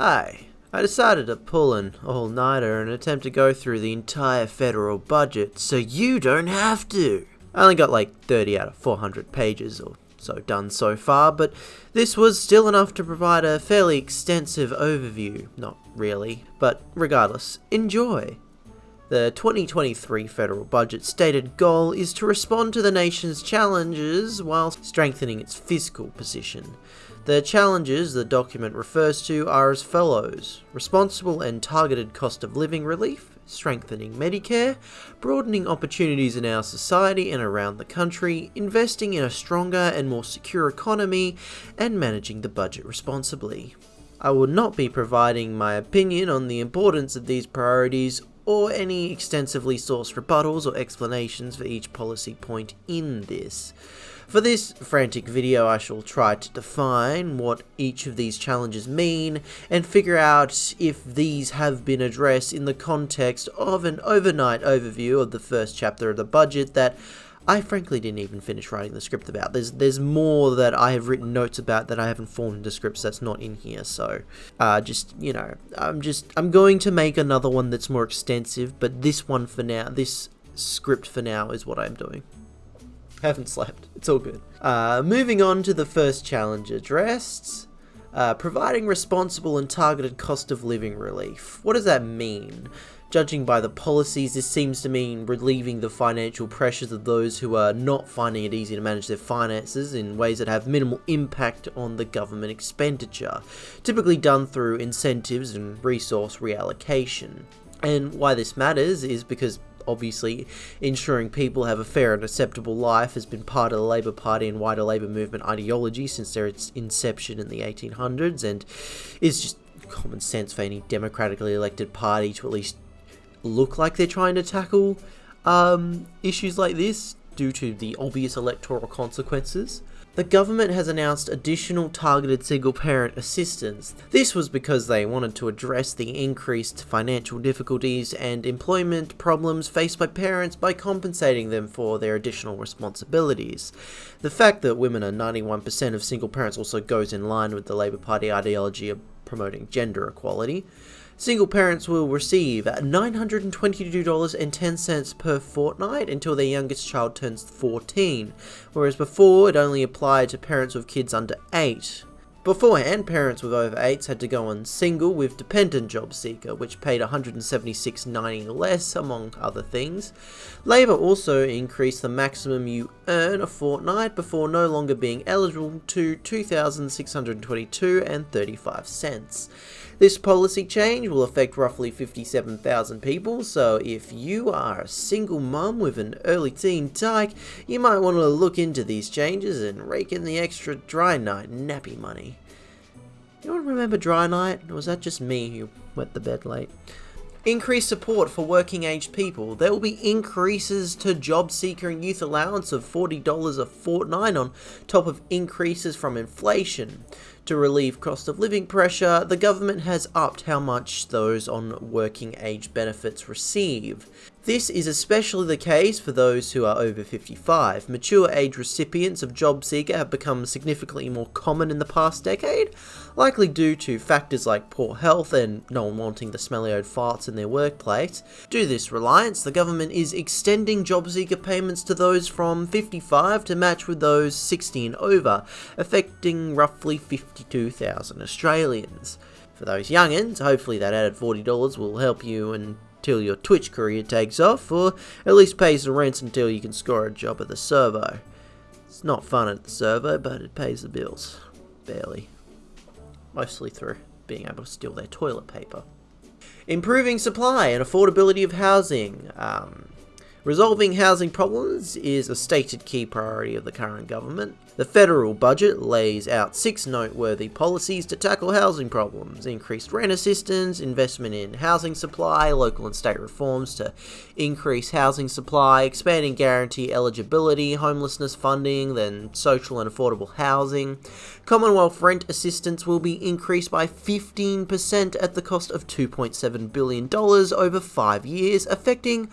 Hi. I decided to pull an all-nighter and attempt to go through the entire federal budget so you don't have to. I only got like 30 out of 400 pages or so done so far, but this was still enough to provide a fairly extensive overview. Not really, but regardless, enjoy. The 2023 federal budget stated goal is to respond to the nation's challenges while strengthening its fiscal position. The challenges the document refers to are as follows responsible and targeted cost of living relief, strengthening Medicare, broadening opportunities in our society and around the country, investing in a stronger and more secure economy, and managing the budget responsibly. I will not be providing my opinion on the importance of these priorities or any extensively sourced rebuttals or explanations for each policy point in this. For this frantic video I shall try to define what each of these challenges mean and figure out if these have been addressed in the context of an overnight overview of the first chapter of the budget that I frankly didn't even finish writing the script about. There's there's more that I have written notes about that I haven't formed into scripts that's not in here. So, uh, just you know, I'm just I'm going to make another one that's more extensive, but this one for now, this script for now is what I'm doing. Haven't slept. It's all good. Uh, moving on to the first challenge addressed. Uh, providing responsible and targeted cost of living relief. What does that mean? Judging by the policies, this seems to mean relieving the financial pressures of those who are not finding it easy to manage their finances in ways that have minimal impact on the government expenditure, typically done through incentives and resource reallocation. And why this matters is because obviously ensuring people have a fair and acceptable life has been part of the Labour Party and wider Labour movement ideology since their inception in the 1800s and is just common sense for any democratically elected party to at least look like they're trying to tackle um, issues like this due to the obvious electoral consequences. The government has announced additional targeted single parent assistance. This was because they wanted to address the increased financial difficulties and employment problems faced by parents by compensating them for their additional responsibilities. The fact that women are 91% of single parents also goes in line with the Labour Party ideology of promoting gender equality. Single parents will receive $922.10 per fortnight until their youngest child turns 14, whereas before it only applied to parents with kids under 8. Beforehand, parents with over 8s had to go on single with dependent job seeker, which paid $176.90 less, among other things. Labour also increased the maximum you earn a fortnight before no longer being eligible to $2,622 and 35 cents. This policy change will affect roughly 57,000 people, so if you are a single mum with an early teen tyke, you might want to look into these changes and rake in the extra DryNites nappy money. Anyone remember DryNites? Or was that just me who went to bed late? Increased support for working age people. There will be increases to job seeker and youth allowance of $40 a fortnight on top of increases from inflation. To relieve cost of living pressure, the government has upped how much those on working age benefits receive. This is especially the case for those who are over 55. Mature age recipients of JobSeeker have become significantly more common in the past decade, likely due to factors like poor health and no one wanting the smelly old farts in their workplace. Due to this reliance, the government is extending JobSeeker payments to those from 55 to match with those 60 and over, affecting roughly 52,000 Australians. For those youngins, hopefully that added $40 will help you and till your Twitch career takes off, or at least pays the rent until you can score a job at the servo. It's not fun at the servo, but it pays the bills. Barely. Mostly through being able to steal their toilet paper. Improving supply and affordability of housing. Um, resolving housing problems is a stated key priority of the current government. The federal budget lays out six noteworthy policies to tackle housing problems increased rent assistance, investment in housing supply, local and state reforms to increase housing supply, expanding guarantee eligibility, homelessness funding, then social and affordable housing. Commonwealth rent assistance will be increased by 15% at the cost of $2.7 billion over five years, affecting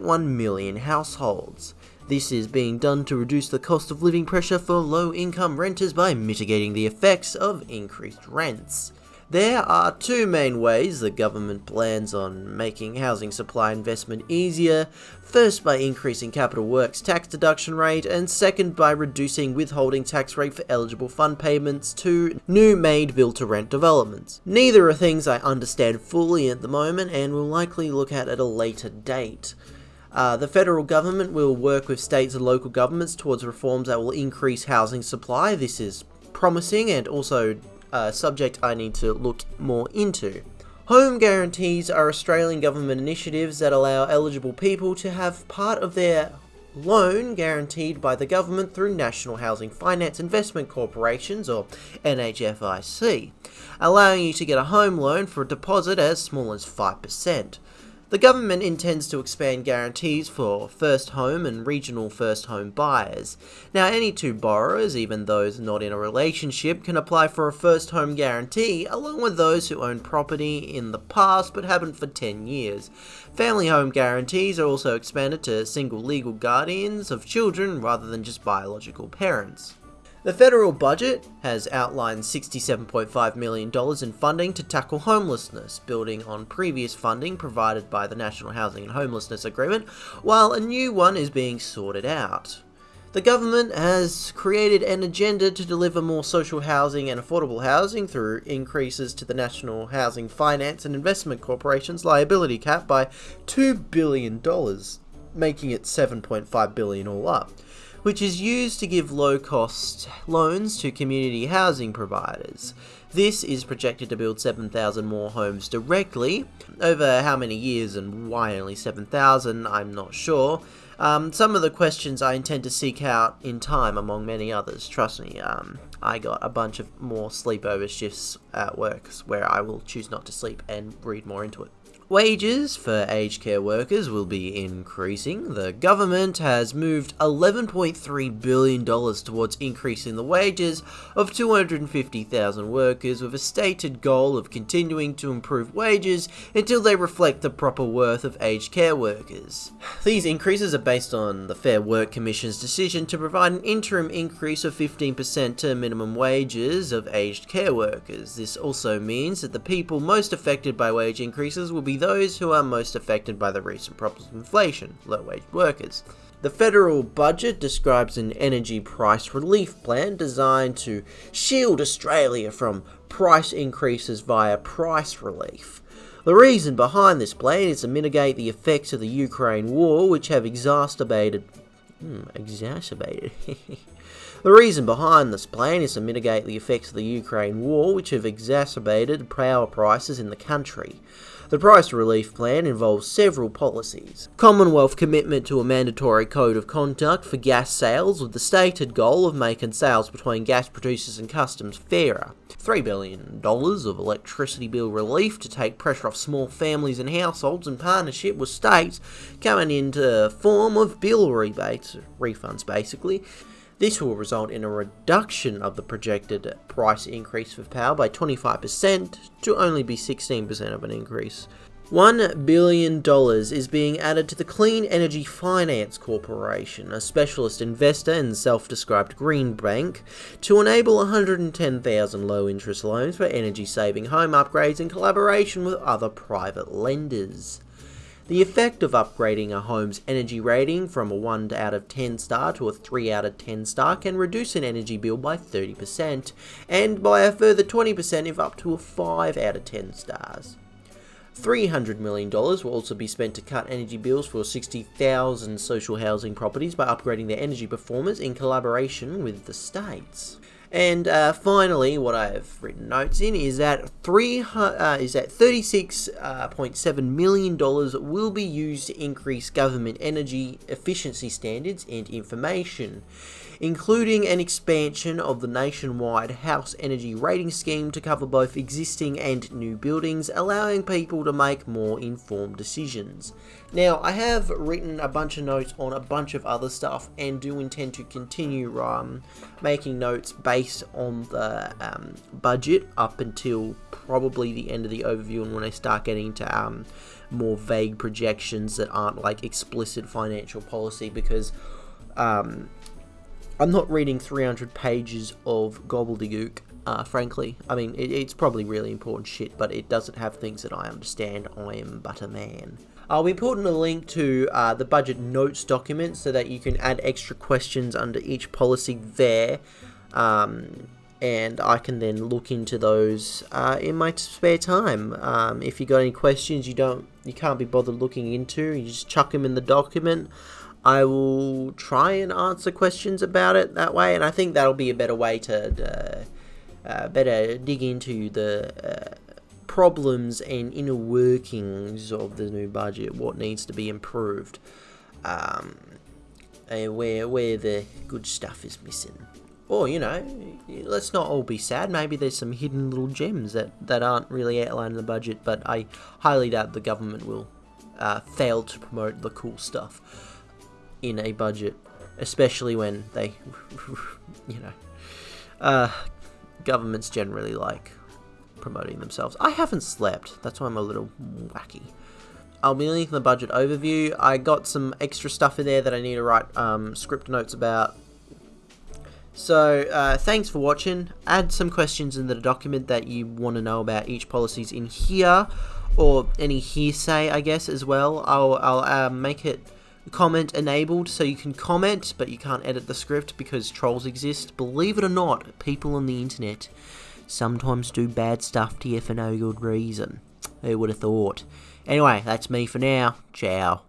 1.1 million households. This is being done to reduce the cost of living pressure for low income renters by mitigating the effects of increased rents. There are two main ways the government plans on making housing supply investment easier. First by increasing capital works tax deduction rate and second by reducing withholding tax rate for eligible fund payments to new made build to rent developments. Neither are things I understand fully at the moment and will likely look at at a later date. Uh, the federal government will work with states and local governments towards reforms that will increase housing supply. This is promising and also a subject I need to look more into. Home guarantees are Australian government initiatives that allow eligible people to have part of their loan guaranteed by the government through National Housing Finance Investment Corporations or NHFIC, allowing you to get a home loan for a deposit as small as 5%. The government intends to expand guarantees for first home and regional first home buyers. Now, any two borrowers, even those not in a relationship, can apply for a first home guarantee, along with those who own property in the past but haven't for 10 years. Family home guarantees are also expanded to single legal guardians of children rather than just biological parents. The federal budget has outlined $67.5 million in funding to tackle homelessness, building on previous funding provided by the National Housing and Homelessness Agreement, while a new one is being sorted out. The government has created an agenda to deliver more social housing and affordable housing through increases to the National Housing Finance and Investment Corporation's liability cap by $2 billion, making it $7.5 billion all up which is used to give low cost loans to community housing providers. This is projected to build 7,000 more homes directly. Over how many years and why only 7,000, I'm not sure. Um, some of the questions I intend to seek out in time, among many others. Trust me, um, I got a bunch of more sleepover shifts at work where I will choose not to sleep and read more into it. Wages for aged care workers will be increasing. The government has moved $11.3 billion towards increasing the wages of 250,000 workers with a stated goal of continuing to improve wages until they reflect the proper worth of aged care workers. These increases are based on the Fair Work Commission's decision to provide an interim increase of 15% to minimum wages of aged care workers. This also means that the people most affected by wage increases will be those who are most affected by the recent problems of inflation, low-wage workers. The federal budget describes an energy price relief plan designed to shield Australia from price increases via price relief. The reason behind this plan is to mitigate the effects of the Ukraine war, which have exacerbated. Hmm, exacerbated. the reason behind this plan is to mitigate the effects of the Ukraine war, which have exacerbated power prices in the country. The price relief plan involves several policies. Commonwealth commitment to a mandatory code of conduct for gas sales with the stated goal of making sales between gas producers and customs fairer. $3 billion of electricity bill relief to take pressure off small families and households in partnership with states coming into form of bill rebates, refunds basically. This will result in a reduction of the projected price increase for power by 25% to only be 16% of an increase. $1 billion is being added to the Clean Energy Finance Corporation, a specialist investor and self-described green bank, to enable 110,000 low-interest loans for energy-saving home upgrades in collaboration with other private lenders. The effect of upgrading a home's energy rating from a 1 out of 10 star to a 3 out of 10 star can reduce an energy bill by 30%, and by a further 20% if up to a 5 out of 10 stars. $300 million will also be spent to cut energy bills for 60,000 social housing properties by upgrading their energy performance in collaboration with the states. And uh, finally, what I have written notes in is that three uh, is that thirty-six uh, point seven million dollars will be used to increase government energy efficiency standards and information including an expansion of the nationwide house energy rating scheme to cover both existing and new buildings, allowing people to make more informed decisions. Now, I have written a bunch of notes on a bunch of other stuff and do intend to continue um, making notes based on the um, budget up until probably the end of the overview and when I start getting to um, more vague projections that aren't like explicit financial policy because um, I'm not reading 300 pages of gobbledygook uh, frankly. I mean, it, it's probably really important shit, but it doesn't have things that I understand. I am but a man. I'll be putting a link to uh, the budget notes document so that you can add extra questions under each policy there. Um, and I can then look into those uh, in my spare time. Um, if you got any questions you don't, you can't be bothered looking into, you just chuck them in the document. I will try and answer questions about it that way, and I think that'll be a better way to uh, uh, better dig into the uh, problems and inner workings of the new budget, what needs to be improved, um, where where the good stuff is missing. Or you know, let's not all be sad. Maybe there's some hidden little gems that that aren't really outlined in the budget, but I highly doubt the government will uh, fail to promote the cool stuff in a budget, especially when they, you know, uh, governments generally like promoting themselves. I haven't slept, that's why I'm a little wacky. I'll be linking the budget overview. I got some extra stuff in there that I need to write um, script notes about. So, uh, thanks for watching. Add some questions in the document that you want to know about each policies in here, or any hearsay, I guess, as well. I'll, I'll uh, make it comment enabled so you can comment but you can't edit the script because trolls exist. Believe it or not, people on the internet sometimes do bad stuff to you for no good reason. Who would have thought? Anyway, that's me for now. Ciao.